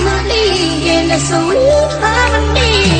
harmony one family in a sweet harmony.